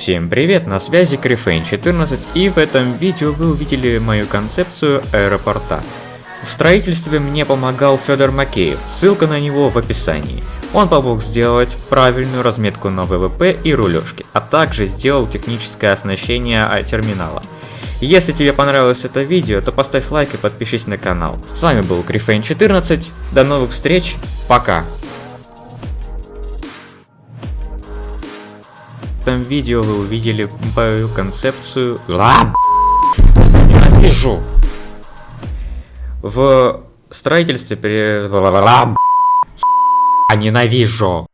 Всем привет, на связи Крифейн 14 и в этом видео вы увидели мою концепцию аэропорта. В строительстве мне помогал Федор Макеев, ссылка на него в описании. Он помог сделать правильную разметку на ВВП и рулежки, а также сделал техническое оснащение терминала. Если тебе понравилось это видео, то поставь лайк и подпишись на канал. С вами был Крифейн 14, до новых встреч, пока! Этом видео вы увидели мою концепцию... Ненавижу! В строительстве при... Ненавижу!